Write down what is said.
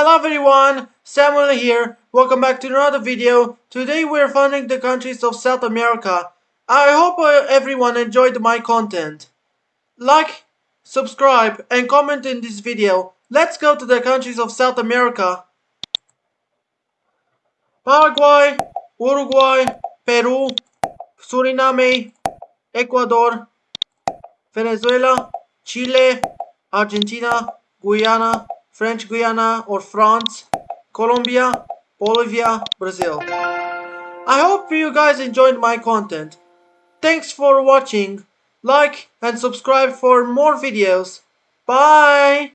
Hello everyone, Samuel here. Welcome back to another video. Today we're funding the countries of South America. I hope uh, everyone enjoyed my content. Like, subscribe, and comment in this video. Let's go to the countries of South America. Paraguay, Uruguay, Peru, Suriname, Ecuador, Venezuela, Chile, Argentina, Guyana, French Guiana or France, Colombia, Bolivia, Brazil. I hope you guys enjoyed my content. Thanks for watching. Like and subscribe for more videos. Bye!